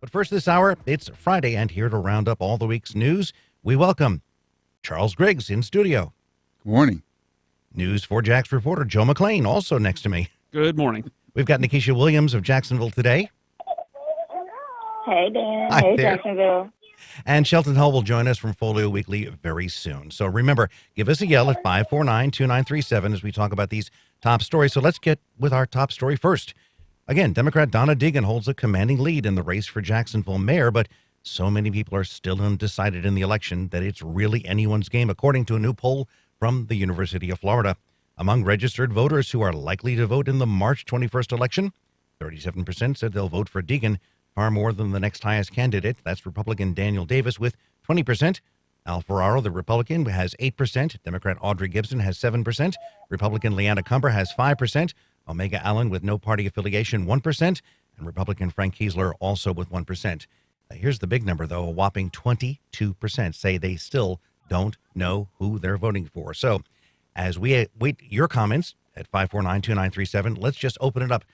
But first this hour, it's Friday, and here to round up all the week's news, we welcome Charles Griggs in studio. Good morning. News for Jax reporter Joe McLean, also next to me. Good morning. We've got Nikesha Williams of Jacksonville today. Hey, Dan. Hi hey, there. Jacksonville. And Shelton Hull will join us from Folio Weekly very soon. So remember, give us a yell at 549 2937 as we talk about these top stories. So let's get with our top story first. Again, Democrat Donna Deegan holds a commanding lead in the race for Jacksonville mayor, but so many people are still undecided in the election that it's really anyone's game, according to a new poll from the University of Florida. Among registered voters who are likely to vote in the March 21st election, 37% said they'll vote for Deegan, far more than the next highest candidate. That's Republican Daniel Davis with 20%. Al Ferraro, the Republican, has 8%. Democrat Audrey Gibson has 7%. Republican LeAnna Cumber has 5%. Omega Allen, with no party affiliation, 1%. And Republican Frank Keasler also with 1%. Uh, here's the big number, though a whopping 22% say they still don't know who they're voting for. So, as we wait your comments at 549 2937, let's just open it up.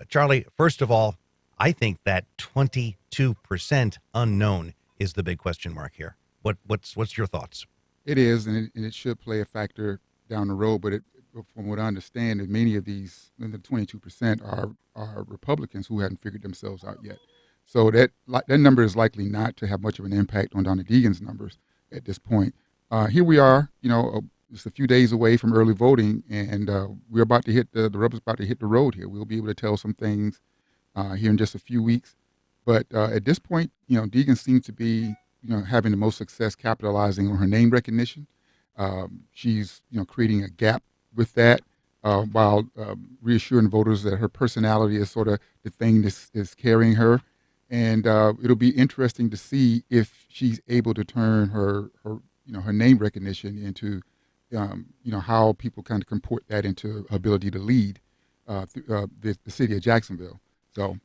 Uh, Charlie, first of all, I think that 22% unknown is the big question mark here. What what's what's your thoughts? It is, and it, and it should play a factor down the road. But it, from what I understand, many of these, the 22%, are are Republicans who hadn't figured themselves out yet. So that that number is likely not to have much of an impact on Donna Deegan's numbers at this point. Uh, here we are, you know, uh, just a few days away from early voting, and uh, we're about to hit the the rubber's about to hit the road here. We'll be able to tell some things uh, here in just a few weeks. But uh, at this point, you know, Deegan seems to be, you know, having the most success capitalizing on her name recognition. Um, she's, you know, creating a gap with that uh, while um, reassuring voters that her personality is sort of the thing that's carrying her. And uh, it'll be interesting to see if she's able to turn her, her you know, her name recognition into, um, you know, how people kind of comport that into ability to lead uh, th- uh, the, the city of Jacksonville. So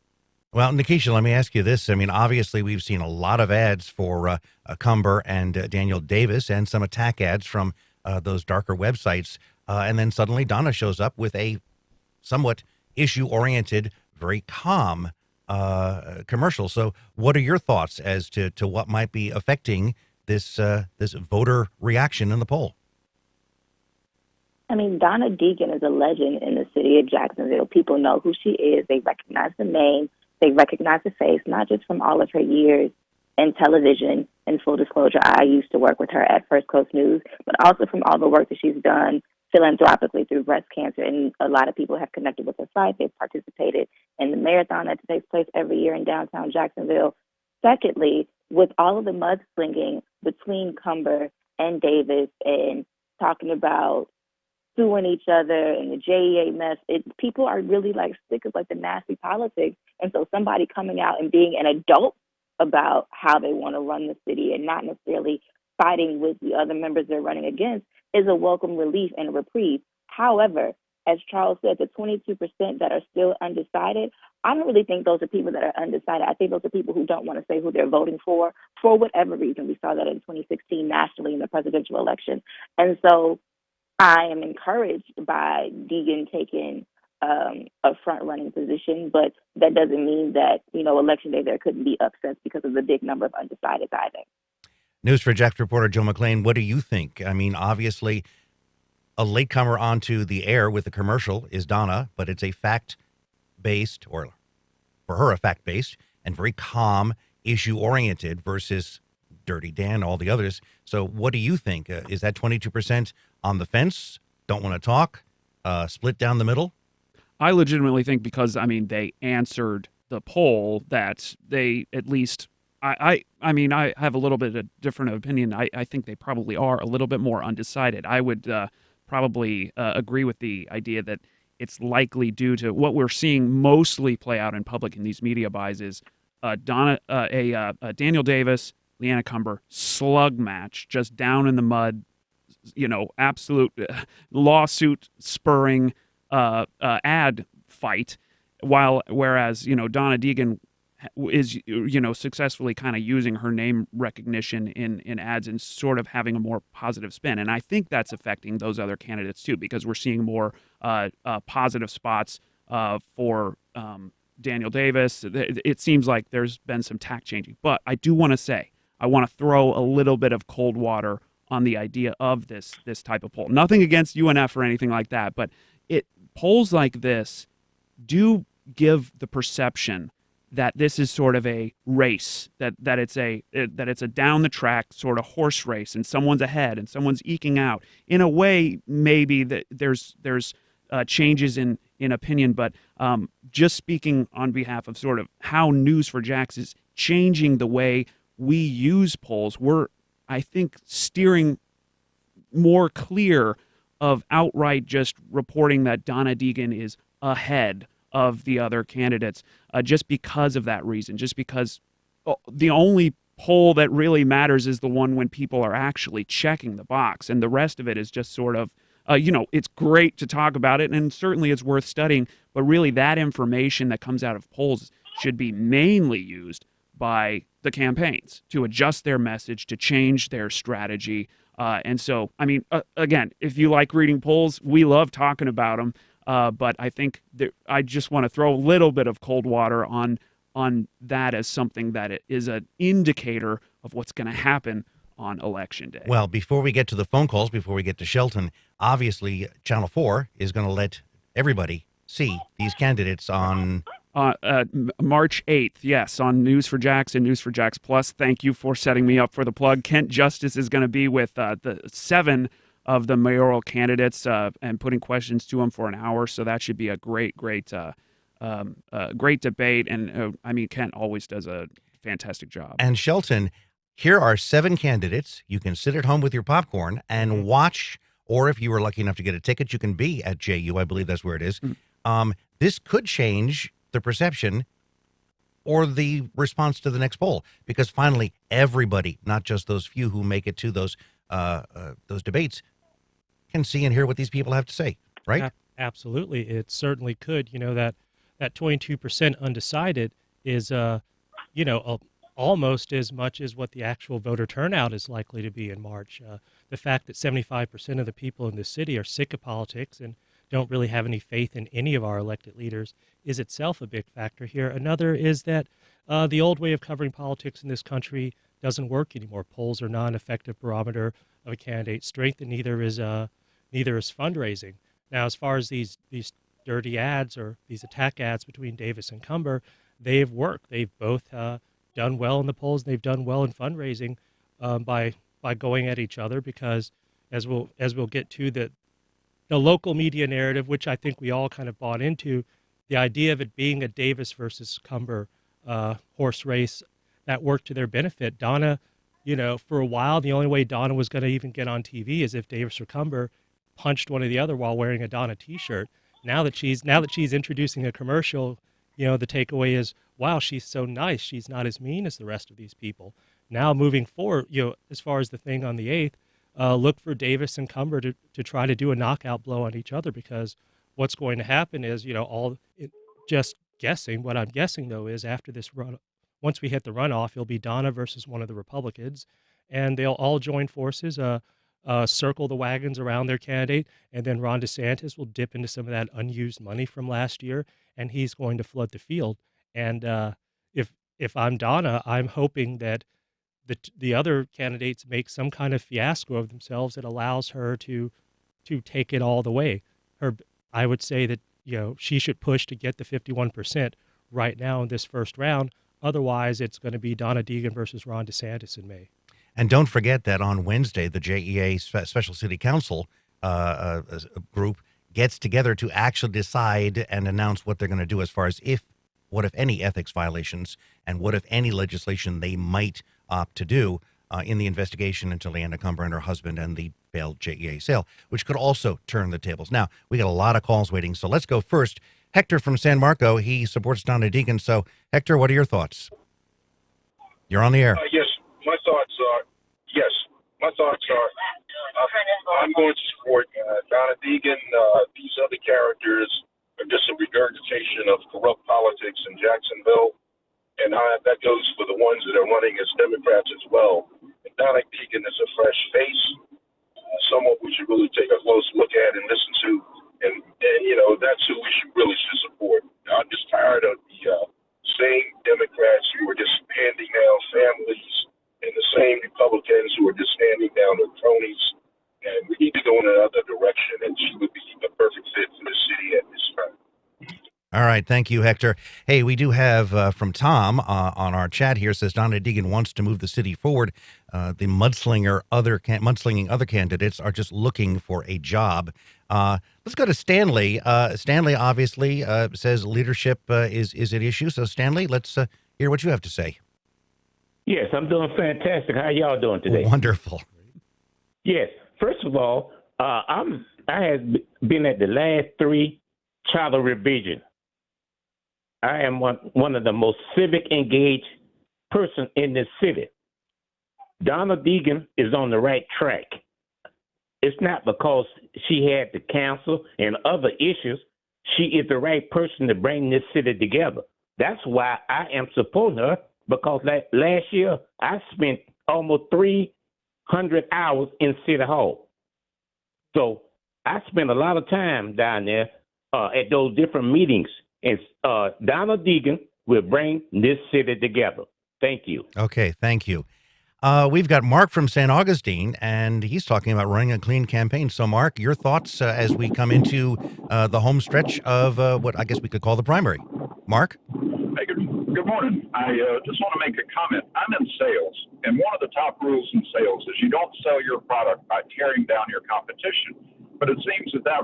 Well, Nikesha, let me ask you this. I mean, obviously, we've seen a lot of ads for uh, uh, Cumber and uh, Daniel Davis and some attack ads from uh, those darker websites. Uh, and then suddenly Donna shows up with a somewhat issue oriented, very calm uh, commercial. So, what are your thoughts as to, to what might be affecting this, this voter reaction in the poll? I mean, Donna Deegan is a legend in the city of Jacksonville. People know who she is. They recognize the name. They recognize the face, not just from all of her years in television. And full disclosure, I used to work with her at First Coast News, but also from all the work that she's done philanthropically through breast cancer. And a lot of people have connected with her site. They've participated in the marathon that takes place every year in downtown Jacksonville. Secondly, with all of the mudslinging between Cumber and Davis and talking about suing each other and the JEA mess, it, people are really like sick of like the nasty politics. And so somebody coming out and being an adult about how they want to run the city and not necessarily fighting with the other members they're running against is a welcome relief and a reprieve. However, as Charles said, the 22% that are still undecided, I don't really think those are people that are undecided. I think those are people who don't want to say who they're voting for for whatever reason. We saw that in 2016 nationally in the presidential election. And so I am encouraged by Deegan taking um, a front running position, but that doesn't mean that, you know, election day there couldn't be upsets because of the big number of undecideds either. News for Jax reporter Joe McLean. What do you think? I mean, obviously, a latecomer onto the air with the commercial is Donna, but it's a fact based, or for her, a fact based and very calm, issue oriented versus Dirty Dan, all the others. So, what do you think? Uh, is that 22% on the fence? Don't want to talk? Uh, split down the middle? I legitimately think because I mean they answered the poll that they at least I I, I mean I have a little bit of different opinion. I, I think they probably are a little bit more undecided. I would uh, probably uh, agree with the idea that it's likely due to what we're seeing mostly play out in public in these media buys is uh, Donna uh, a, uh, a Daniel Davis LeAnna Cumber slug match just down in the mud you know absolute uh, lawsuit spurring uh, uh, ad fight, while whereas you know Donna Deegan is you know successfully kind of using her name recognition in in ads and sort of having a more positive spin, and I think that's affecting those other candidates too because we're seeing more uh, uh, positive spots uh, for. Um, Daniel Davis. It, it seems like there's been some tack changing. But I do want to say, I want to throw a little bit of cold water on the idea of this this type of poll. Nothing against UNF or anything like that, but it polls like this do give the perception that this is sort of a race that that it's a that it's a down the track sort of horse race and someone's ahead and someone's eking out in a way maybe that there's there's uh, changes in in opinion but um, just speaking on behalf of sort of how news for Jax is changing the way we use polls we're i think steering more clear of outright just reporting that donna deegan is ahead of the other candidates uh, just because of that reason, just because oh, the only poll that really matters is the one when people are actually checking the box, and the rest of it is just sort of. Uh, you know, it's great to talk about it, and certainly it's worth studying. But really, that information that comes out of polls should be mainly used by the campaigns to adjust their message, to change their strategy. Uh, and so, I mean, uh, again, if you like reading polls, we love talking about them. Uh, but I think that I just want to throw a little bit of cold water on on that as something that is an indicator of what's going to happen on election day. Well, before we get to the phone calls, before we get to Shelton, obviously Channel Four is going to let everybody see these candidates on. Uh, uh, March 8th, yes, on News for Jax and News for Jax Plus. Thank you for setting me up for the plug. Kent Justice is going to be with uh, the seven of the mayoral candidates uh, and putting questions to them for an hour. So that should be a great, great, uh, um, uh, great debate. And uh, I mean, Kent always does a fantastic job. And Shelton, here are seven candidates. You can sit at home with your popcorn and mm-hmm. watch. Or if you were lucky enough to get a ticket, you can be at JU. I believe that's where it is. Mm-hmm. Um, this could change the perception or the response to the next poll because finally everybody, not just those few who make it to those uh, uh, those debates, can see and hear what these people have to say, right? A- absolutely, it certainly could. You know that that 22% undecided is, uh, you know, almost as much as what the actual voter turnout is likely to be in March. Uh, the fact that 75% of the people in the city are sick of politics and don't really have any faith in any of our elected leaders is itself a big factor here. Another is that uh, the old way of covering politics in this country doesn't work anymore. Polls are not an effective barometer of a candidate's strength, and neither is uh, neither is fundraising. Now, as far as these these dirty ads or these attack ads between Davis and Cumber, they've worked. They've both uh, done well in the polls. And they've done well in fundraising um, by by going at each other because, as we'll as we'll get to the the local media narrative, which I think we all kind of bought into, the idea of it being a Davis versus Cumber uh, horse race that worked to their benefit. Donna, you know, for a while, the only way Donna was going to even get on TV is if Davis or Cumber punched one or the other while wearing a Donna T-shirt. Now that she's now that she's introducing a commercial, you know, the takeaway is, wow, she's so nice. She's not as mean as the rest of these people. Now moving forward, you know, as far as the thing on the eighth, uh, look for Davis and Cumber to, to try to do a knockout blow on each other because what's going to happen is, you know, all it, just guessing. What I'm guessing though is after this run, once we hit the runoff, it'll be Donna versus one of the Republicans, and they'll all join forces. Uh, uh, circle the wagons around their candidate, and then Ron DeSantis will dip into some of that unused money from last year, and he's going to flood the field. And uh, if if I'm Donna, I'm hoping that the the other candidates make some kind of fiasco of themselves that allows her to to take it all the way. Her, I would say that you know she should push to get the 51 percent right now in this first round. Otherwise, it's going to be Donna Deegan versus Ron DeSantis in May. And don't forget that on Wednesday, the JEA Special City Council uh, uh, group gets together to actually decide and announce what they're going to do as far as if, what if any ethics violations, and what if any legislation they might opt to do uh, in the investigation into LeAnna Cumber and her husband and the failed JEA sale, which could also turn the tables. Now, we got a lot of calls waiting, so let's go first. Hector from San Marco, he supports Donna Deegan. So, Hector, what are your thoughts? You're on the air. Uh, yes, my thoughts are yes. My thoughts are uh, I'm going to support uh, Donna Deegan. Uh, these other characters are just a regurgitation of corrupt politics in Jacksonville, and I, that goes for the ones that are running as Democrats as well. And Donna Deegan is a fresh face, uh, someone we should really take a close look at and listen to, and and you know that's who we should really should support. I'm just tired of the uh, same Democrats who are just standing down families and the same Republicans who are just standing down their cronies. And we need to go in another direction, and she would be the perfect fit for the city at this time. All right, thank you, Hector. Hey, we do have uh, from Tom uh, on our chat here says Donna Deegan wants to move the city forward. Uh, the mudslinger other can- mudslinging other candidates are just looking for a job. Uh, let's go to Stanley. Uh, Stanley obviously uh, says leadership uh, is is an issue. So Stanley, let's uh, hear what you have to say. Yes, I'm doing fantastic. How y'all doing today? Wonderful. Yes. First of all, uh, I'm I have been at the last three charter revision. I am one one of the most civic engaged person in this city. Donna Deegan is on the right track. It's not because she had the council and other issues. She is the right person to bring this city together. That's why I am supporting her because la- last year I spent almost 300 hours in City Hall. So I spent a lot of time down there uh, at those different meetings. And uh, Donna Deegan will bring this city together. Thank you. Okay, thank you. Uh, we've got Mark from St. Augustine, and he's talking about running a clean campaign. So, Mark, your thoughts uh, as we come into uh, the home stretch of uh, what I guess we could call the primary. Mark? Hey, good, good morning. I uh, just want to make a comment. I'm in sales, and one of the top rules in sales is you don't sell your product by tearing down your competition. But it seems that, that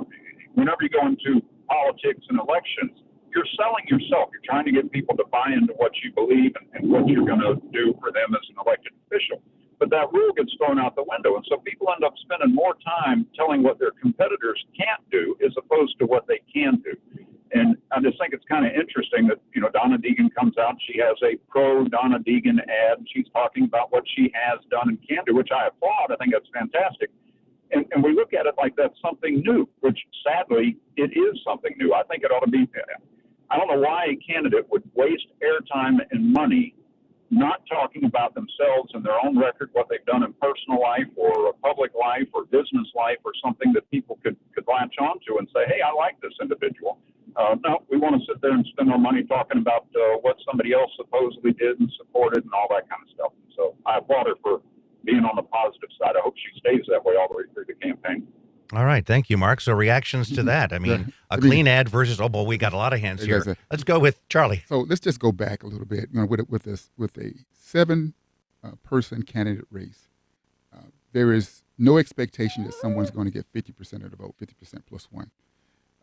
whenever you go into politics and elections, you're selling yourself. You're trying to get people to buy into what you believe and, and what you're going to do for them as an elected official. But that rule gets thrown out the window, and so people end up spending more time telling what their competitors can't do as opposed to what they can do. And I just think it's kind of interesting that, you know, Donna Deegan comes out. She has a pro Donna Deegan ad. And she's talking about what she has done and can do, which I applaud. I think that's fantastic. And, and we look at it like that's something new, which sadly, it is something new. I think it ought to be. I don't know why a candidate would waste airtime and money not talking about themselves and their own record, what they've done in personal life or public life or business life or something that people could, could latch onto and say, hey, I like this individual. Uh, no, we want to sit there and spend our money talking about uh, what somebody else supposedly did and supported and all that kind of stuff. So I applaud her for being on the positive side. I hope she stays that way all the way through the campaign. All right, thank you, Mark. So, reactions to that. I mean, a clean ad versus, oh, boy, we got a lot of hands here. Let's go with Charlie. So let's just go back a little bit. You know, with with this with a seven uh, person candidate race, uh, there is no expectation that someone's going to get fifty percent of the vote, fifty percent plus one.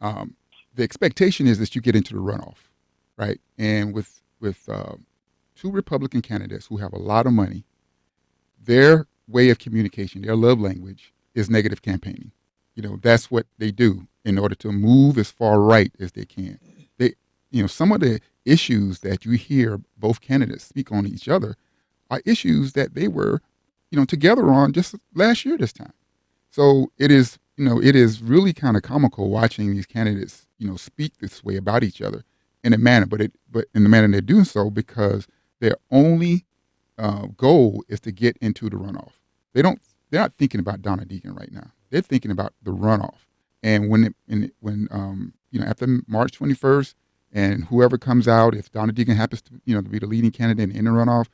Um, the expectation is that you get into the runoff, right? And with with uh, two Republican candidates who have a lot of money, their way of communication, their love language is negative campaigning. You know, that's what they do in order to move as far right as they can. They, you know, some of the issues that you hear both candidates speak on each other are issues that they were, you know, together on just last year this time. So it is, you know, it is really kind of comical watching these candidates, you know, speak this way about each other in a manner, but it, but in the manner they're doing so because their only uh, goal is to get into the runoff. They don't, they're not thinking about Donna Deegan right now. They're thinking about the runoff. And when it, and when um, you know after March 21st, and whoever comes out, if Donna Deegan happens to you know to be the leading candidate in the runoff,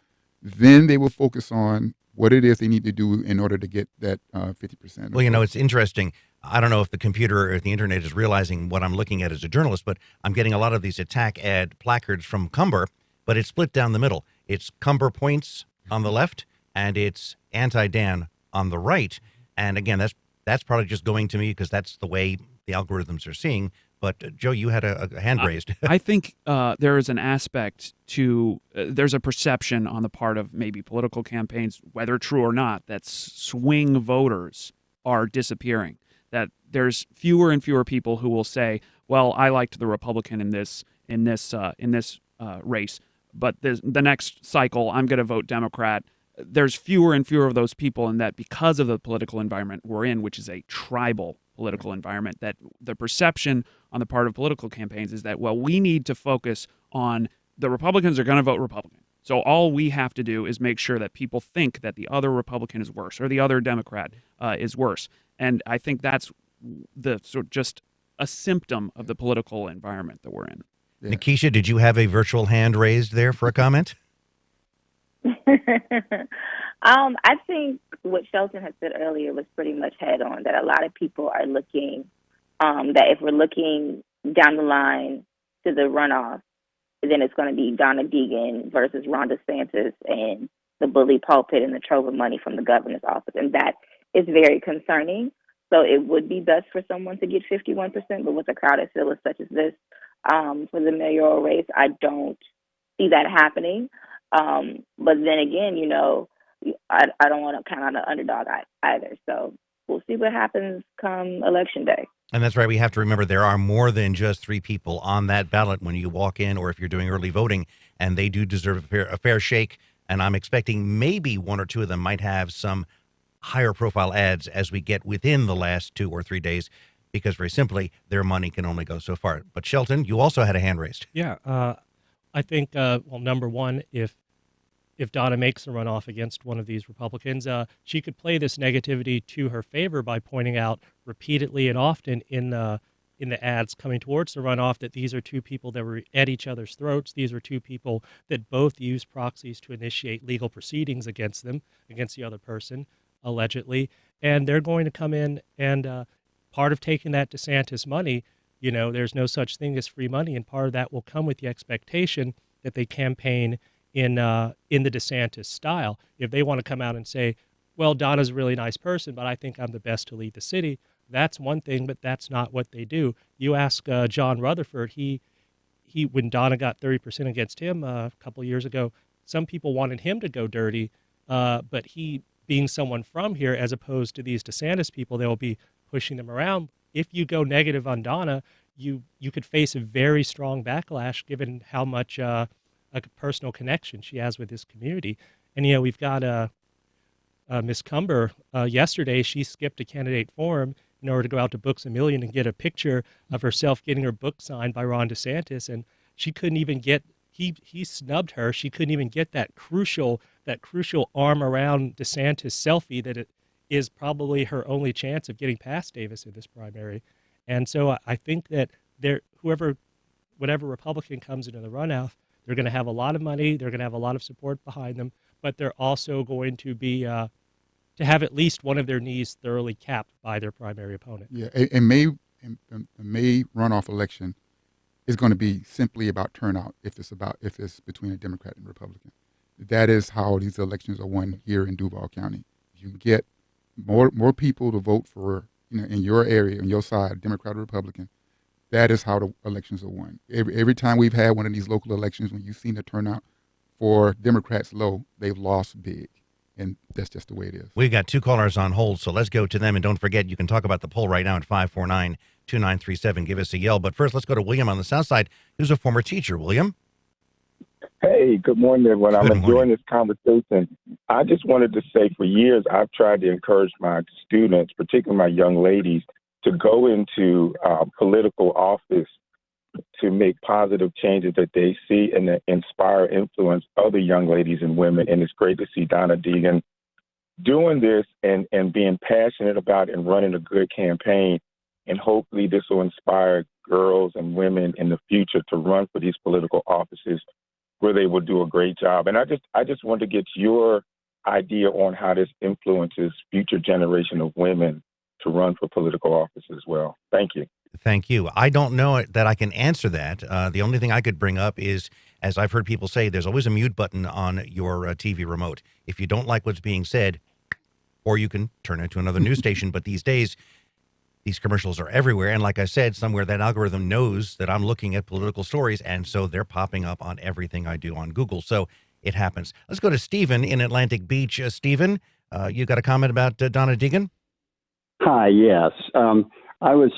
then they will focus on what it is they need to do in order to get that uh, 50%. Well, you know, it's interesting. I don't know if the computer or the internet is realizing what I'm looking at as a journalist, but I'm getting a lot of these attack ad placards from Cumber, but it's split down the middle. It's Cumber points on the left, and it's anti Dan on the right. And again, that's that's probably just going to me because that's the way the algorithms are seeing. But uh, Joe, you had a, a hand raised. I think uh, there is an aspect to uh, there's a perception on the part of maybe political campaigns, whether true or not, that swing voters are disappearing. That there's fewer and fewer people who will say, "Well, I liked the Republican in this in this uh, in this uh, race, but the the next cycle I'm going to vote Democrat." There's fewer and fewer of those people, and that because of the political environment we're in, which is a tribal political environment, that the perception on the part of political campaigns is that well, we need to focus on the Republicans are going to vote Republican. So all we have to do is make sure that people think that the other Republican is worse or the other Democrat uh, is worse. And I think that's the sort of just a symptom of the political environment that we're in. Yeah. Nikesha, did you have a virtual hand raised there for a comment? um, I think what Shelton had said earlier was pretty much head on that a lot of people are looking um, that if we're looking down the line to the runoff, then it's going to be Donna Deegan versus Ron DeSantis and the bully pulpit and the trove of money from the governor's office. And that is very concerning. So it would be best for someone to get 51%, but with a crowded field such as this um, for the mayoral race, I don't see that happening. Um, but then again, you know, I, I don't want to count on the underdog either. So we'll see what happens come election day. And that's right. We have to remember there are more than just three people on that ballot when you walk in, or if you're doing early voting, and they do deserve a fair, a fair shake. And I'm expecting maybe one or two of them might have some higher profile ads as we get within the last two or three days, because very simply, their money can only go so far. But Shelton, you also had a hand raised. Yeah, uh, I think uh, well, number one, if if Donna makes a runoff against one of these Republicans, uh, she could play this negativity to her favor by pointing out repeatedly and often in the in the ads coming towards the runoff that these are two people that were at each other's throats. These are two people that both use proxies to initiate legal proceedings against them, against the other person, allegedly, and they're going to come in and uh, part of taking that DeSantis money. You know, there's no such thing as free money, and part of that will come with the expectation that they campaign in uh, in the DeSantis style. If they want to come out and say, "Well, Donna's a really nice person, but I think I'm the best to lead the city," that's one thing, but that's not what they do. You ask uh, John Rutherford, he he when Donna got 30% against him uh, a couple years ago, some people wanted him to go dirty, uh, but he being someone from here, as opposed to these DeSantis people, they will be pushing them around. If you go negative on Donna, you you could face a very strong backlash given how much uh, a personal connection she has with this community. And you know, we've got uh, uh, Miss Cumber uh, yesterday. She skipped a candidate forum in order to go out to Books a Million and get a picture of herself getting her book signed by Ron DeSantis, and she couldn't even get. He he snubbed her. She couldn't even get that crucial that crucial arm around DeSantis selfie that it is probably her only chance of getting past Davis in this primary. And so I, think that there whoever whatever Republican comes into the runoff they're going to have a lot of money. They're going to have a lot of support behind them, but they're also going to be uh, to have at least one of their knees thoroughly capped by their primary opponent. Yeah, a, May May runoff election is going to be simply about turnout. If it's about if it's between a Democrat and Republican, that is how these elections are won here in Duval County. You get more more people to vote for you know in your area on your side, Democrat or Republican, that is how the elections are won. Every, every time we've had one of these local elections, when you've seen the turnout for Democrats low, they've lost big. And that's just the way it is. We've got two callers on hold, so let's go to them. And don't forget, you can talk about the poll right now at 549 2937. Give us a yell. But first, let's go to William on the South Side, who's a former teacher. William? Hey, good morning, everyone. I'm Good enjoying this conversation. I just wanted to say for years, I've tried to encourage my students, particularly my young ladies, to go into uh, political office to make positive changes that they see and to inspire, influence other young ladies and women. And it's great to see Donna Deegan doing this and, and being passionate about and running a good campaign. And hopefully, this will inspire girls and women in the future to run for these political offices where they will do a great job. And I just I just want to get your idea on how this influences future generation of women to run for political office as well. Thank you. Thank you. I don't know that I can answer that. Uh, the only thing I could bring up is, as I've heard people say, there's always a mute button on your uh, TV remote. If you don't like what's being said, or you can turn it to another news station. But these days, these commercials are everywhere. And like I said, somewhere that algorithm knows that I'm looking at political stories. And so they're popping up on everything I do on Google. So it happens. Let's go to Stephen in Atlantic Beach. Uh, Stephen, uh, you got a comment about uh, Donna Deegan? Hi, yes. Um, I was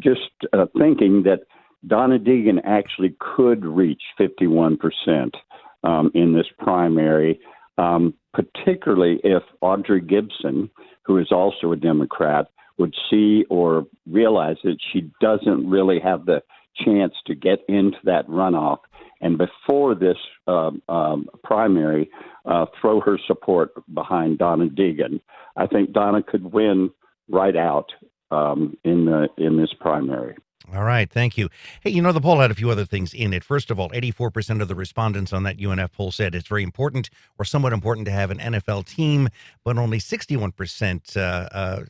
just uh, thinking that Donna Deegan actually could reach 51% um, in this primary, um, particularly if Audrey Gibson, who is also a Democrat, would see or realize that she doesn't really have the chance to get into that runoff. And before this um, um, primary, uh, throw her support behind Donna Deegan. I think Donna could win right out um, in the in this primary. All right, thank you. Hey, you know, the poll had a few other things in it. First of all, 84% of the respondents on that UNF poll said it's very important or somewhat important to have an NFL team, but only 61%, uh, uh,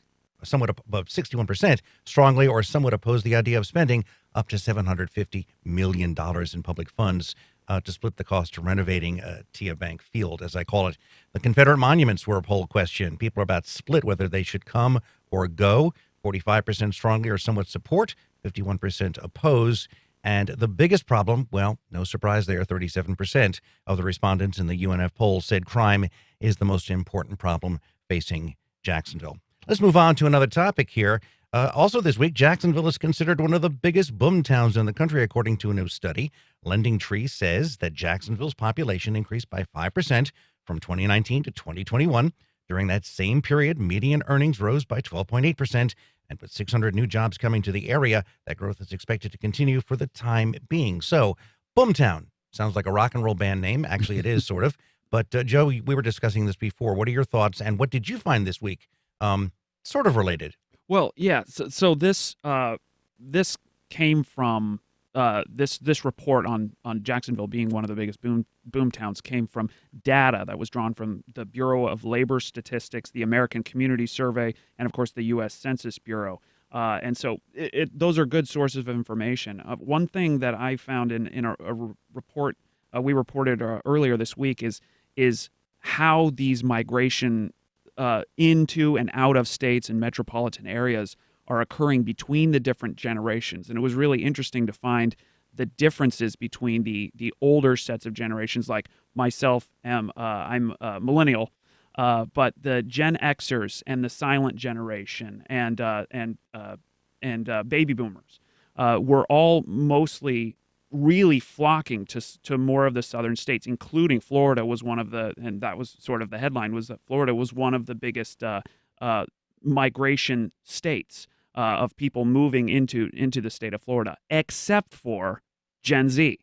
somewhat above 61%, strongly or somewhat oppose the idea of spending up to $750 million in public funds uh, to split the cost of renovating uh, TIAA Bank Field, as I call it. The Confederate monuments were a poll question. People are about split whether they should come or go. 45% strongly or somewhat support, 51% oppose. And the biggest problem, well, no surprise there, 37% of the respondents in the UNF poll said crime is the most important problem facing Jacksonville. Let's move on to another topic here. Uh, also, this week, Jacksonville is considered one of the biggest boom towns in the country, according to a new study. LendingTree says that Jacksonville's population increased by 5% from 2019 to 2021. During that same period, median earnings rose by 12.8%. And with 600 new jobs coming to the area, that growth is expected to continue for the time being. So, Boomtown sounds like a rock and roll band name. Actually, it is sort of. But, uh, Joe, we were discussing this before. What are your thoughts? And what did you find this week? Um, sort of related. Well, yeah. So, so this uh, this came from uh, this this report on on Jacksonville being one of the biggest boom boom towns came from data that was drawn from the Bureau of Labor Statistics, the American Community Survey, and of course the U.S. Census Bureau. Uh, and so it, it, those are good sources of information. Uh, one thing that I found in in a, a report uh, we reported uh, earlier this week is is how these migration uh, into and out of states and metropolitan areas are occurring between the different generations. And it was really interesting to find the differences between the the older sets of generations. Like myself, am uh, I'm a millennial, uh, but the Gen Xers and the silent generation and uh, and uh, and uh, baby boomers uh, were all mostly really flocking to to more of the southern states, including Florida was one of the, and that was sort of the headline was that Florida was one of the biggest uh, uh, migration states uh, of people moving into into the state of Florida, except for Gen Z.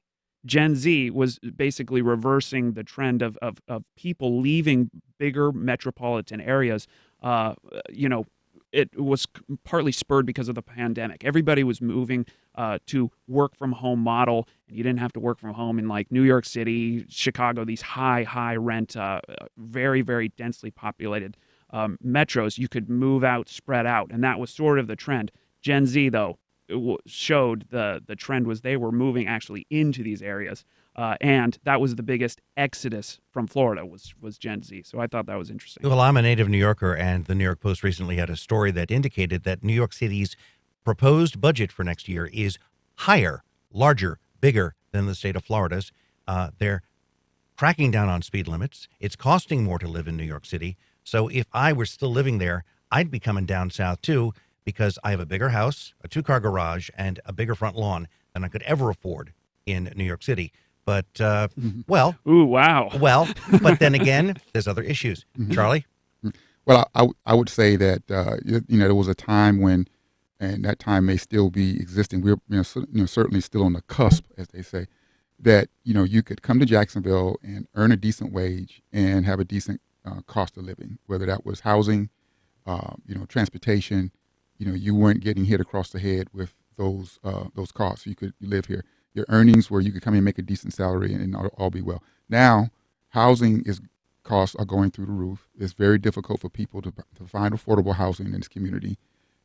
Gen Z was basically reversing the trend of of, of people leaving bigger metropolitan areas. Uh, you know, it was partly spurred because of the pandemic. Everybody was moving uh, to work from home model, and you didn't have to work from home in like New York City, Chicago, these high, high rent, uh, very, very densely populated um, metros. You could move out, spread out, and that was sort of the trend. Gen Z, though, showed the the trend was they were moving actually into these areas. Uh, and that was the biggest exodus from Florida was was Gen Z. So I thought that was interesting. Well, I'm a native New Yorker, and the New York Post recently had a story that indicated that New York City's proposed budget for next year is higher, larger, bigger than the state of Florida's. Uh, they're cracking down on speed limits. It's costing more to live in New York City. So if I were still living there, I'd be coming down south too because I have a bigger house, a two car garage, and a bigger front lawn than I could ever afford in New York City. But, uh, Mm-hmm. well, Ooh, wow. well, but then again, there's other issues. Mhm. Charlie? Well, I I would say that uh, you, you know there was a time when, and that time may still be existing. We're you know, cer- you know certainly still on the cusp, as they say, that you know you could come to Jacksonville and earn a decent wage and have a decent uh, cost of living, whether that was housing, uh, you know, transportation. You know, you weren't getting hit across the head with those uh, those costs. You could live here. Your earnings where you could come in and make a decent salary and, all, all be well. Now, housing is costs are going through the roof. It's very difficult for people to, to find affordable housing in this community.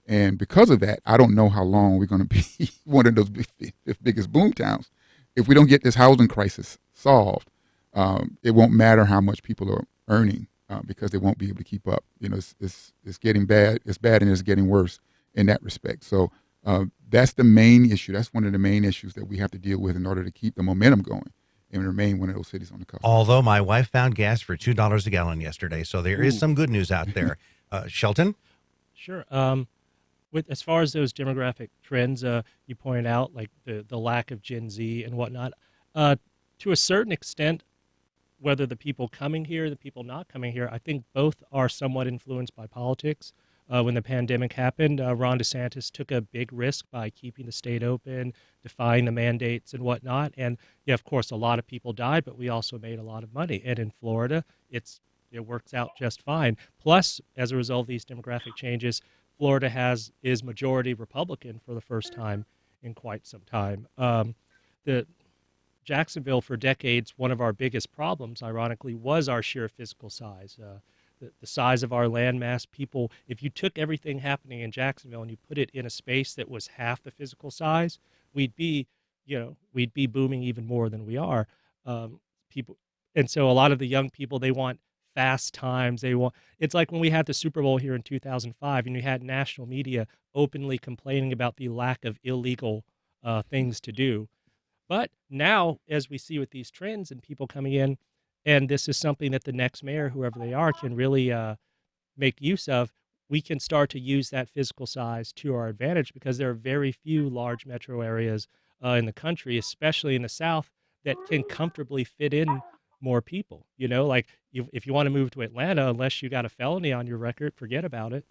And because of that, I don't know how long we're going to be one of those big- biggest boom towns. If we don't get this housing crisis solved, um, it won't matter how much people are earning uh, because they won't be able to keep up. You know, it's, it's, it's getting bad. It's bad and it's getting worse in that respect. So uh, that's the main issue. That's one of the main issues that we have to deal with in order to keep the momentum going and remain one of those cities on the coast. Although my wife found gas for $2 a gallon yesterday. So there is Ooh. some good news out there. Uh, Shelton? Sure. Um, with as far as those demographic trends, uh, you pointed out like the the lack of Gen Z and whatnot. Uh, to a certain extent, whether the people coming here, the people not coming here, I think both are somewhat influenced by politics. Uh, when the pandemic happened, uh, Ron DeSantis took a big risk by keeping the state open, defying the mandates and whatnot. And yeah, of course, a lot of people died, but we also made a lot of money. And in Florida, it's it works out just fine. Plus, as a result of these demographic changes, Florida has is majority Republican for the first time in quite some time. Um, the Jacksonville, for decades, one of our biggest problems, ironically, was our sheer physical size. Uh, the, the size of our landmass, people, if you took everything happening in Jacksonville and you put it in a space that was half the physical size, we'd be, you know, we'd be booming even more than we are. Um, people, and so a lot of the young people, they want fast times. They want, it's like when we had the Super Bowl here in 2005 and you had national media openly complaining about the lack of illegal uh, things to do. But now, as we see with these trends and people coming in, and this is something that the next mayor, whoever they are, can really uh, make use of. We can start to use that physical size to our advantage because there are very few large metro areas uh, in the country, especially in the South, that can comfortably fit in more people. You know, like you, if you want to move to Atlanta, unless you got a felony on your record, forget about it.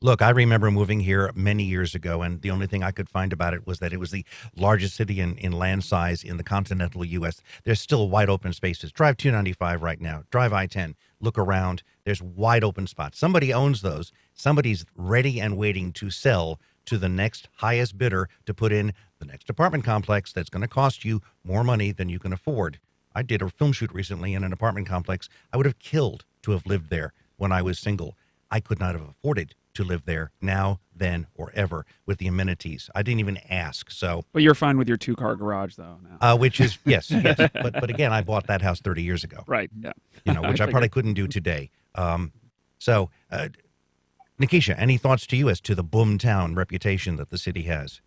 Look, I remember moving here many years ago, and the only thing I could find about it was that it was the largest city in, in land size in the continental U.S. There's still wide open spaces. Drive 295 right now, drive I 10, look around. There's wide open spots. Somebody owns those. Somebody's ready and waiting to sell to the next highest bidder to put in the next apartment complex that's going to cost you more money than you can afford. I did a film shoot recently in an apartment complex. I would have killed to have lived there when I was single. I could not have afforded to live there now, then, or ever with the amenities. I didn't even ask. So, But you're fine with your two car garage though now. uh, which is yes, yes. But but again, I bought that house 30 years ago. right. Yeah. You know, which I, figured. probably couldn't do today. Um, so, uh, Nikesha, any thoughts to you as to the boomtown reputation that the city has?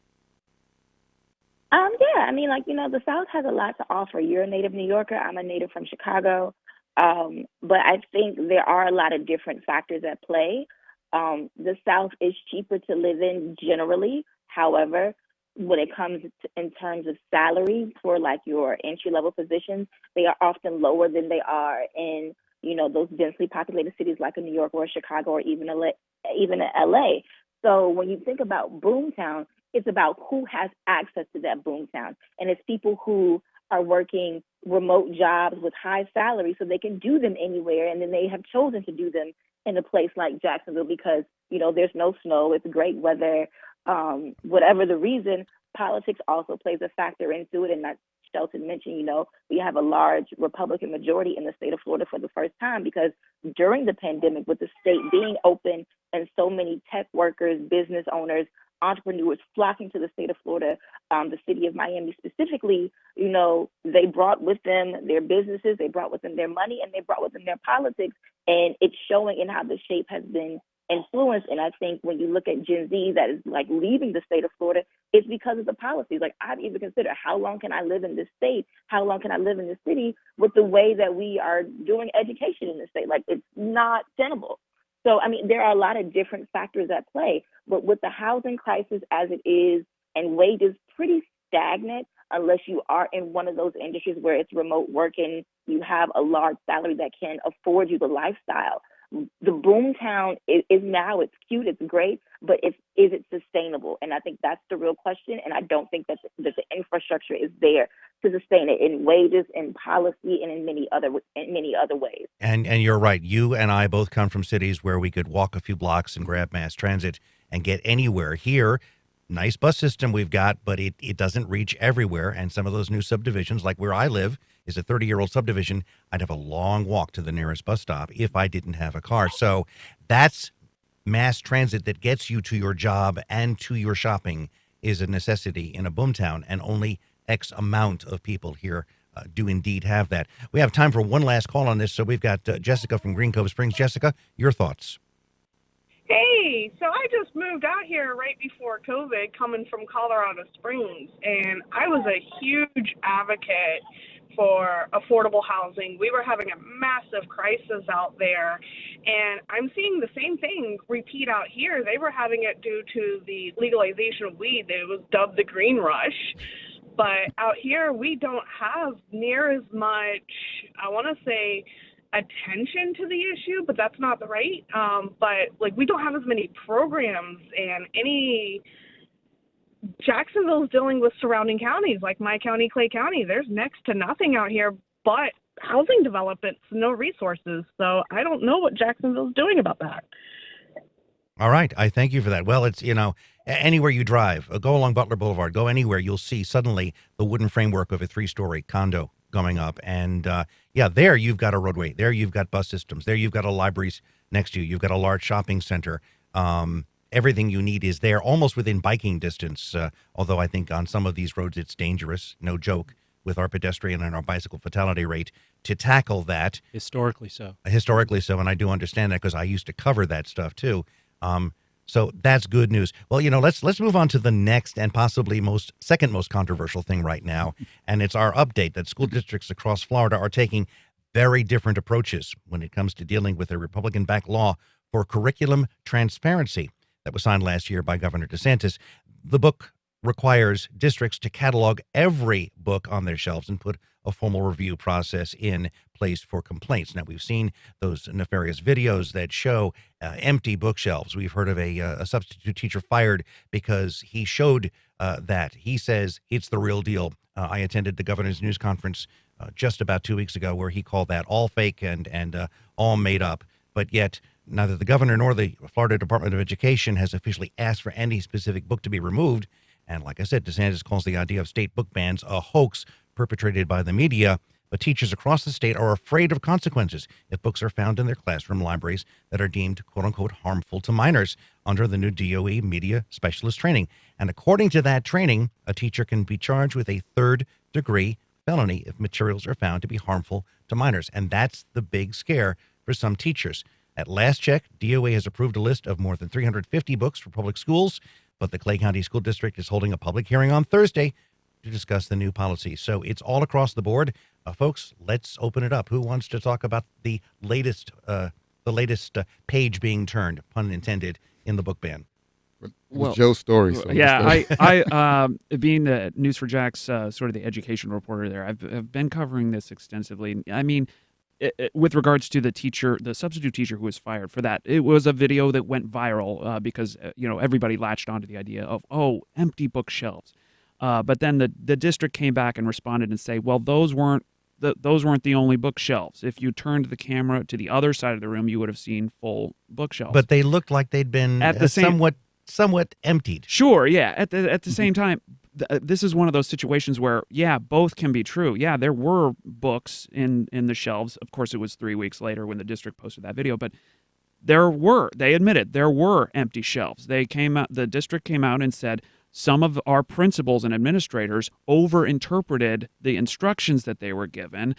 Um, yeah, I mean, like you know, the South has a lot to offer. You're a native New Yorker. I'm a native from Chicago. Um, but I think there are a lot of different factors at play. Um, the South is cheaper to live in generally. However, when it comes to, in terms of salary for like your entry level positions, they are often lower than they are in you know those densely populated cities like a New York or Chicago or even LA, even LA. So when you think about boomtown, it's about who has access to that boomtown, and it's people who are working remote jobs with high salaries so they can do them anywhere, and then they have chosen to do them in a place like Jacksonville because you know there's no snow, it's great weather. Um, whatever the reason, politics also plays a factor into it, and that Shelton mentioned, you know, we have a large Republican majority in the state of Florida for the first time because during the pandemic, with the state being open and so many tech workers, business owners, entrepreneurs flocking to the state of Florida, um, the city of Miami specifically, you know, they brought with them their businesses, they brought with them their money, and they brought with them their politics. And it's showing in how the shape has been influenced. And I think when you look at Gen Z that is like leaving the state of Florida, it's because of the policies. Like I've even considered how long can I live in this state? How long can I live in this city with the way that we are doing education in the state? Like it's not tenable. So, I mean, there are a lot of different factors at play, but with the housing crisis as it is and wages pretty stagnant, unless you are in one of those industries where it's remote working, you have a large salary that can afford you the lifestyle. The boomtown is, is now, it's cute, it's great, but it's, is it sustainable? And I think that's the real question. And I don't think that the, that the infrastructure is there to sustain it in wages, in policy, and in many other in many other ways. And and you're right. You and I both come from cities where we could walk a few blocks and grab mass transit and get anywhere. Here, nice bus system we've got, but it, it doesn't reach everywhere. And some of those new subdivisions, like where I live, is a 30 year old subdivision. I'd have a long walk to the nearest bus stop if I didn't have a car. So that's mass transit that gets you to your job and to your shopping is a necessity in a boomtown, and only X amount of people here uh, do indeed have that. We have time for one last call on this, so we've got uh, Jessica from Green Cove Springs. Jessica, your thoughts? Hey, so I just moved out here right before COVID, coming from Colorado Springs, and I was a huge advocate for affordable housing. We were having a massive crisis out there, and I'm seeing the same thing repeat out here. They were having it due to the legalization of weed. It was dubbed the green rush. But out here, we don't have near as much, I want to say, attention to the issue, but that's not the right. Um, but like, we don't have as many programs and any. Jacksonville's dealing with surrounding counties like my county, Clay County. There's next to nothing out here but housing developments, no resources. So I don't know what Jacksonville's doing about that. All right, I thank you for that. Well, it's you know, Anywhere you drive, uh, go along Butler Boulevard, go anywhere, you'll see suddenly the wooden framework of a three-story condo going up. And uh, yeah, there you've got a roadway. There you've got bus systems. There you've got a libraries next to you. You've got a large shopping center. Um, everything you need is there, almost within biking distance. Uh, although I think on some of these roads it's dangerous. No joke with our pedestrian and our bicycle fatality rate to tackle that Historically so. historically so, and I do understand that because I used to cover that stuff too. Um, so that's good news. Well, you know, let's let's move on to the next and possibly most second most controversial thing right now, and it's our update that school districts across Florida are taking very different approaches when it comes to dealing with a Republican-backed law for curriculum transparency that was signed last year by Governor DeSantis. The book requires districts to catalog every book on their shelves and put a formal review process in place for complaints. Now, we've seen those nefarious videos that show uh, empty bookshelves. We've heard of a, uh, a substitute teacher fired because he showed uh, that. He says it's the real deal. Uh, I attended the governor's news conference uh, just about two weeks ago where he called that all fake and, and uh, all made up. But yet, neither the governor nor the Florida Department of Education has officially asked for any specific book to be removed. And like I said, DeSantis calls the idea of state book bans a hoax perpetrated by the media. But teachers across the state are afraid of consequences if books are found in their classroom libraries that are deemed quote unquote harmful to minors under the new DOE media specialist training. And according to that training, a teacher can be charged with a third degree felony if materials are found to be harmful to minors. And that's the big scare for some teachers. At last check, DOA has approved a list of more than 350 books for public schools, but the Clay County School District is holding a public hearing on Thursday to discuss the new policy. So it's all across the board. Uh, folks, let's open it up. Who wants to talk about the latest uh, the latest uh, page being turned, pun intended, in the book ban? It Well, Joe's story. So yeah, I, I, um, being the News4Jax uh, sort of the education reporter there, I've, I've been covering this extensively. I mean, it, it- with regards to the teacher, the substitute teacher who was fired for that, it was a video that went viral uh, because uh, you know everybody latched onto the idea of oh, empty bookshelves. Uh, but then the the district came back and responded and say, well, those weren't the, those weren't the only bookshelves. If you turned the camera to the other side of the room, you would have seen full bookshelves. But they looked like they'd been At the uh, same- somewhat somewhat emptied. Sure, yeah. At the at the Mm-hmm. same time, uh, this is one of those situations where yeah, both can be true. Yeah, there were books in in the shelves. Of course, it was three weeks later when the district posted that video, but there were they admitted there were empty shelves. They came out. The district came out and said some of our principals and administrators overinterpreted the instructions that they were given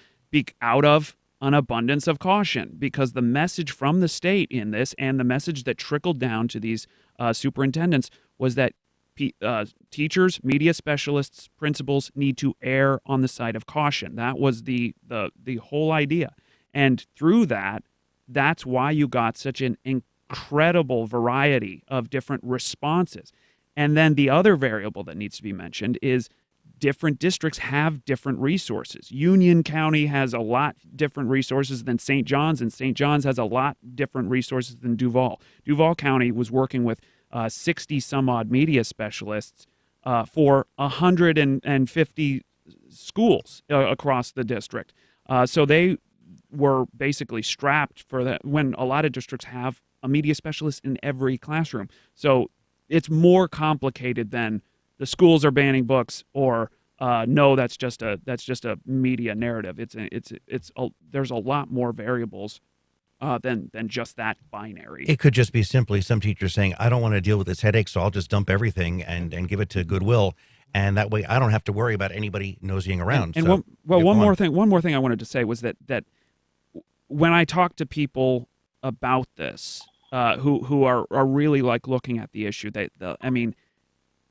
out of an abundance of caution because the message from the state in this and the message that trickled down to these uh, superintendents was that uh, teachers, media specialists, principals need to err on the side of caution. That was the the the whole idea, and through that, that's why you got such an incredible variety of different responses. And then the other variable that needs to be mentioned is different districts have different resources. Union County has a lot different resources than St. Johns, and St. Johns has a lot different resources than Duval. Duval County was working with uh, 60 some odd media specialists uh, for 150 schools uh, across the district. Uh, so they were basically strapped for that when a lot of districts have a media specialist in every classroom. So it's more complicated than the schools are banning books or uh, no, that's just a that's just a media narrative. It's it's it's a, there's a lot more variables uh, than than just that binary. It could just be simply some teacher saying, "I don't want to deal with this headache, so I'll just dump everything and and give it to Goodwill." And that way, I don't have to worry about anybody nosying around. And So, one, well, yeah, one go on. more thing. One more thing I wanted to say was that that when I talk to people about this, uh, who who are are really like looking at the issue, they, the, I mean,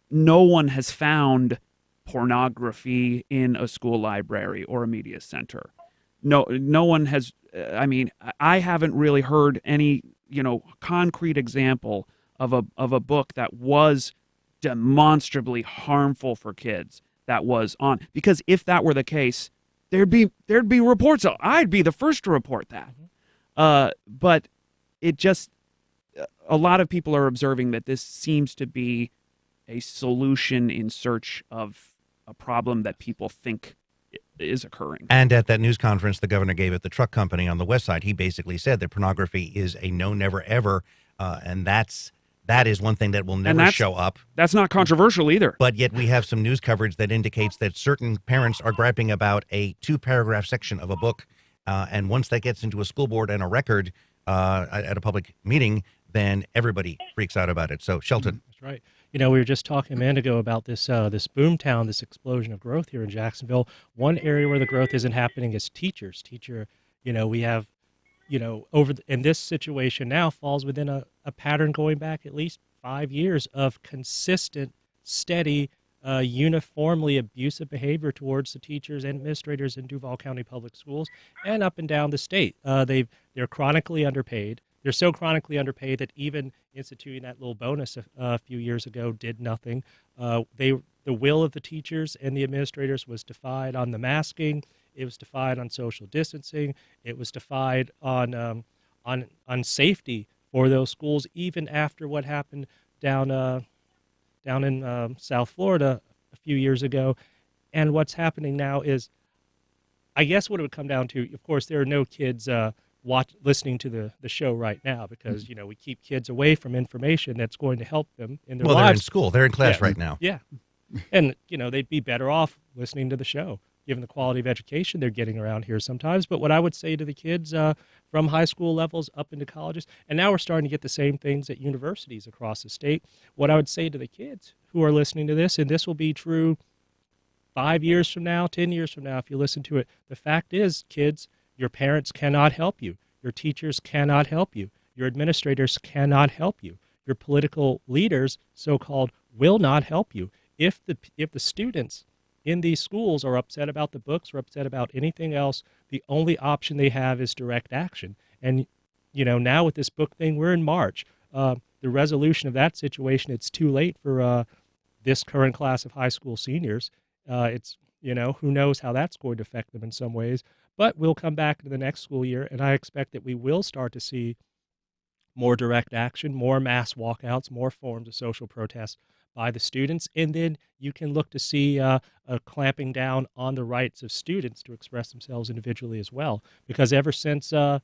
no one has found pornography in a school library or a media center. No, no one has. uh, I mean, I haven't really heard any, you know, concrete example of a of a book that was demonstrably harmful for kids that was on because if that were the case there'd be there'd be reports i'd be the first to report that uh, but it just a lot of people are observing that this seems to be a solution in search of a problem that people think is occurring And at that news conference the governor gave at the truck company on the west side, he basically said that pornography is a no, never, ever, uh, and that's that is one thing that will never show up. That's not controversial either. But yet we have some news coverage that indicates that certain parents are griping about a two paragraph section of a book. Uh, and once that gets into a school board and a record uh, at a public meeting, then everybody freaks out about it. So, Shelton. That's right. You know, we were just talking a minute ago about this uh, this boom town, this explosion of growth here in Jacksonville. One area where the growth isn't happening is teachers. Teacher, you know, we have, you know, over the, and this situation now falls within a, a pattern going back at least five years of consistent, steady, uh, uniformly abusive behavior towards the teachers and administrators in Duval County Public Schools and up and down the state. Uh, they've they're chronically underpaid. They're so chronically underpaid that even instituting that little bonus a, a few years ago did nothing. Uh, they the will of the teachers and the administrators was defied on the masking. It was defied on social distancing. It was defied on um, on on safety for those schools, even after what happened down uh, down in um, South Florida a few years ago. And what's happening now is, I guess, what it would come down to. Of course, there are no kids uh, watch listening to the the show right now because you know we keep kids away from information that's going to help them in their Well, they're in school. They're in class Yeah. right now. Yeah, and you know they'd be better off listening to the show given the quality of education they're getting around here sometimes. But what I would say to the kids uh, from high school levels up into colleges, and now we're starting to get the same things at universities across the state. What I would say to the kids who are listening to this, and this will be true five years from now, 10 years from now, if you listen to it, the fact is, kids, your parents cannot help you. Your teachers cannot help you. Your administrators cannot help you. Your political leaders, so called, will not help you. If the, if the students in these schools are upset about the books or upset about anything else, the only option they have is direct action. And, you know, now with this book thing, we're in March. Uh, the resolution of that situation, it's too late for uh, this current class of high school seniors. Uh, it's, you know, who knows how that's going to affect them in some ways. But we'll come back to the next school year, and I expect that we will start to see more direct action, more mass walkouts, more forms of social protest by the students, and then you can look to see uh, a clamping down on the rights of students to express themselves individually as well. Because ever since uh,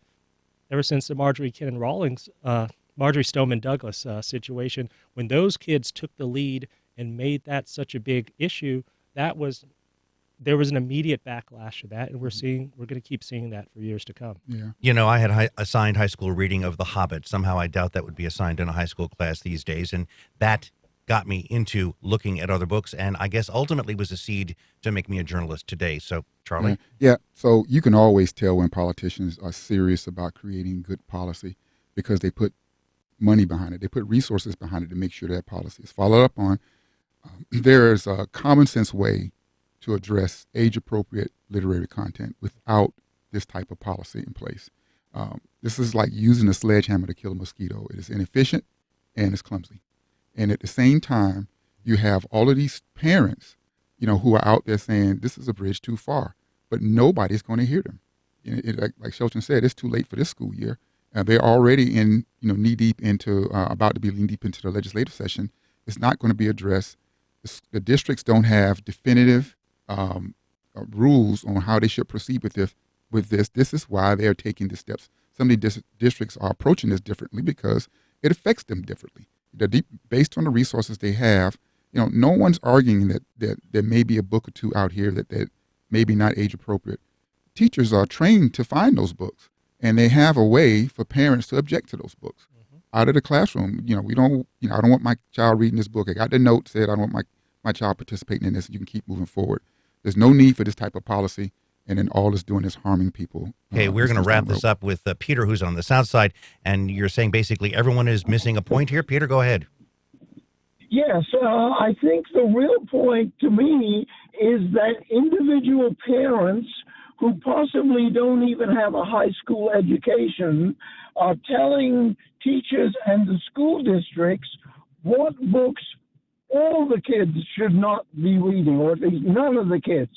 ever since the Marjorie Kinnan Rawlings, uh, Marjory Stoneman Douglas uh, situation, when those kids took the lead and made that such a big issue, that was there was an immediate backlash to that, and we're seeing we're going to keep seeing that for years to come. Yeah. You know, I had hi- assigned high school reading of The Hobbit. Somehow I doubt that would be assigned in a high school class these days. And that got me into looking at other books and I guess ultimately was a seed to make me a journalist today. So, Charlie. Yeah. yeah. So you can always tell when politicians are serious about creating good policy because they put money behind it. They put resources behind it to make sure that policy is followed up on. Um, there is a common sense way to address age appropriate literary content without this type of policy in place. Um, this is like using a sledgehammer to kill a mosquito. It is inefficient and it's clumsy. And at the same time, you have all of these parents, you know, who are out there saying this is a bridge too far, but nobody's going to hear them. It, it, like, like Shelton said, it's too late for this school year. Uh, they're already in, you know, knee deep into, uh, about to be knee deep into the legislative session. It's not going to be addressed. The, the districts don't have definitive um, uh, rules on how they should proceed with this. With this, this is why they are taking the steps. Some of the dis- districts are approaching this differently because it affects them differently. They're deep, based on the resources they have. You know, no one's arguing that, that there may be a book or two out here that, that may be not age appropriate. Teachers are trained to find those books, and they have a way for parents to object to those books out of the classroom. You know, we don't. You know, I don't want my child reading this book. I got the note said I don't want my my child participating in this. You can keep moving forward. There's no need for this type of policy, and then all it's doing is harming people. Okay, uh, we're going to wrap this up with uh, Peter, who's on the south side, and you're saying basically everyone is missing a point here. Peter, go ahead. Yes, uh, I think the real point to me is that individual parents who possibly don't even have a high school education are telling teachers and the school districts what books all the kids should not be reading, or at least none of the kids.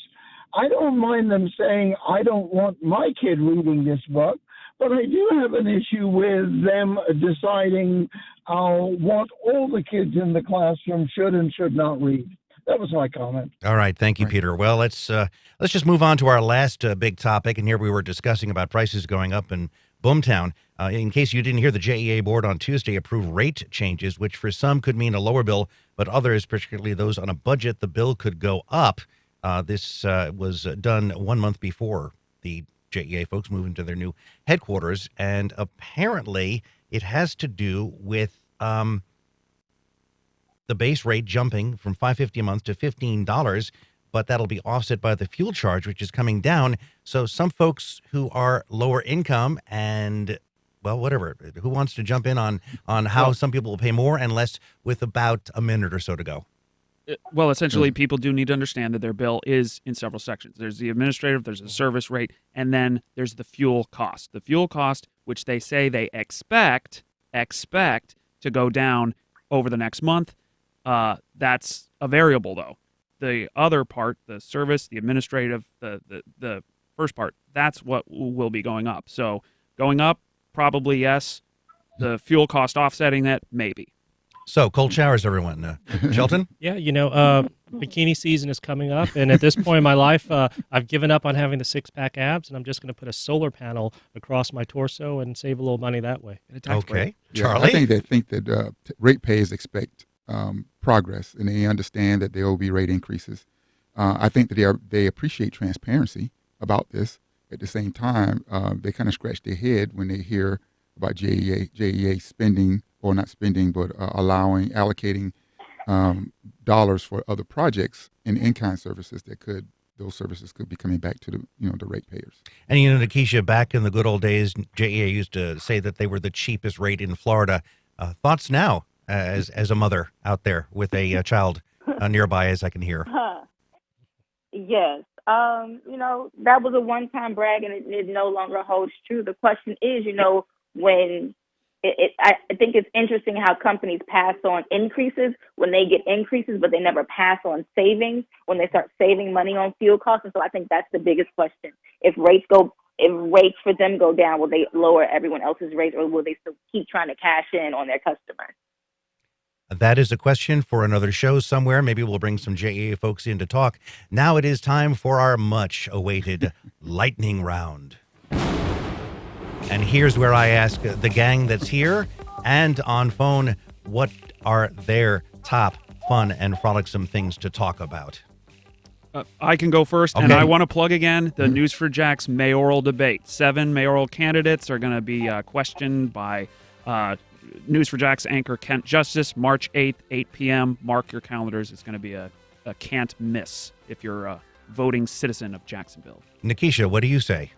I don't mind them saying, I don't want my kid reading this book, but I do have an issue with them deciding uh, what all the kids in the classroom should and should not read. That was my comment. All right, thank you, Peter. Well, let's uh, let's just move on to our last uh, big topic. And here we were discussing about prices going up and Boomtown. Uh, in case you didn't hear, the JEA board on Tuesday approved rate changes, which for some could mean a lower bill, but others, particularly those on a budget, the bill could go up. Uh, this uh, was done one month before the JEA folks moved into their new headquarters, and apparently it has to do with um, the base rate jumping from 550 a month to $15 but that'll be offset by the fuel charge which is coming down so some folks who are lower income and well whatever who wants to jump in on on how Well- some people will pay more and less with about a minute or so to go Uh, Well, essentially, people do need to understand that their bill is in several sections. There's the administrative, there's the service rate, and then there's the fuel cost. The fuel cost, which they say they expect expect to go down over the next month, uh, that's a variable though. The other part, the service, the administrative, the the the first part, that's what will be going up. So going up, probably yes. The fuel cost offsetting that, maybe. so cold showers everyone uh, shelton Yeah, you know, uh, bikini season is coming up, and at this point in my life, uh, I've given up on having the six pack abs, and I'm just going to put a solar panel across my torso and save a little money that way. okay Yeah, charlie I think they think that uh, t- ratepayers expect um, progress and they understand that there will be rate increases. Uh, I think that they are, they appreciate transparency about this. At the same time, uh, they kind of scratch their head when they hear about JEA, JEA spending or not spending, but uh, allowing allocating um, dollars for other projects and in-kind services that could those services could be coming back to the you know the ratepayers. And you know, Nikesha, back in the good old days, JEA used to say that they were the cheapest rate in Florida. Uh, thoughts now, as as a mother out there with a uh, child uh, nearby, as I can hear. Huh. Yes. Um, you know, that was a one time brag and it, it no longer holds true. The question is, you know, when it, it I think it's interesting how companies pass on increases when they get increases, but they never pass on savings when they start saving money on fuel costs. And so I think that's the biggest question. If rates go if rates for them go down, will they lower everyone else's rates or will they still keep trying to cash in on their customers? That is a question for another show somewhere. Maybe we'll bring some JEA folks in to talk. Now it is time for our much awaited lightning round. And here's where I ask the gang that's here and on phone what are their top fun and frolicsome things to talk about. Uh, I can go first, and I want to plug again the News4Jax mayoral debate. Seven mayoral candidates are going to be uh, questioned by uh, News4Jax anchor Kent Justice, March 8th, 8 p.m. Mark your calendars. It's going to be a, a can't miss if you're a voting citizen of Jacksonville. Nikesha, what do you say?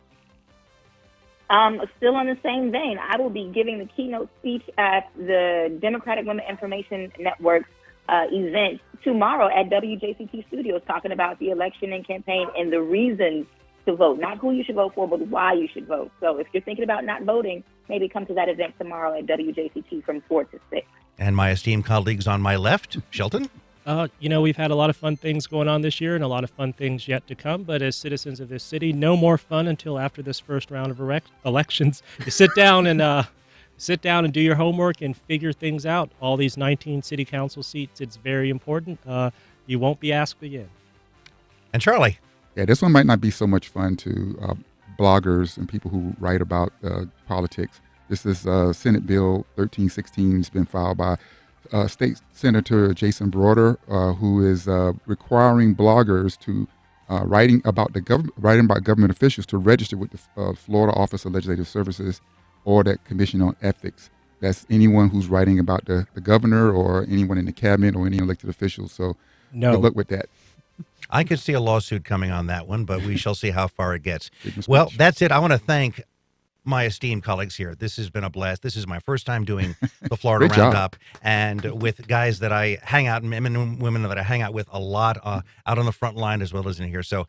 Um, still in the same vein, I will be giving the keynote speech at the Democratic Women Information Network's uh, event tomorrow at WJCT Studios, talking about the election and campaign and the reasons to vote, not who you should vote for, but why you should vote. So if you're thinking about not voting, maybe come to that event tomorrow at WJCT from 4 to 6. And my esteemed colleagues on my left, Shelton? Uh, you know, we've had a lot of fun things going on this year and a lot of fun things yet to come. But as citizens of this city, no more fun until after this first round of erec- elections. You sit down and uh, sit down and do your homework and figure things out. All these 19 city council seats, it's very important. Uh, you won't be asked again. And Charlie? Yeah, this one might not be so much fun to uh, bloggers and people who write about uh, politics. This is uh, Senate Bill 1316. It's been filed by uh, State Senator Jason Brodeur, uh, who is uh, requiring bloggers to uh, writing about the government, writing about government officials to register with the uh, Florida Office of Legislative Services or that Commission on Ethics. That's anyone who's writing about the, the governor or anyone in the cabinet or any elected officials. So No. good luck with that. I could see a lawsuit coming on that one, but we shall see how far it gets. Well, that's it. I want to thank my esteemed colleagues here. This has been a blast. This is my first time doing the Florida Roundup, and with guys that I hang out, men and women that I hang out with a lot, uh, out on the front line as well as in here. So,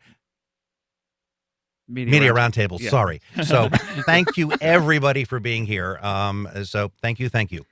Media, media round- roundtable. Yeah. Sorry. So, thank you everybody for being here. Um, so, thank you, thank you.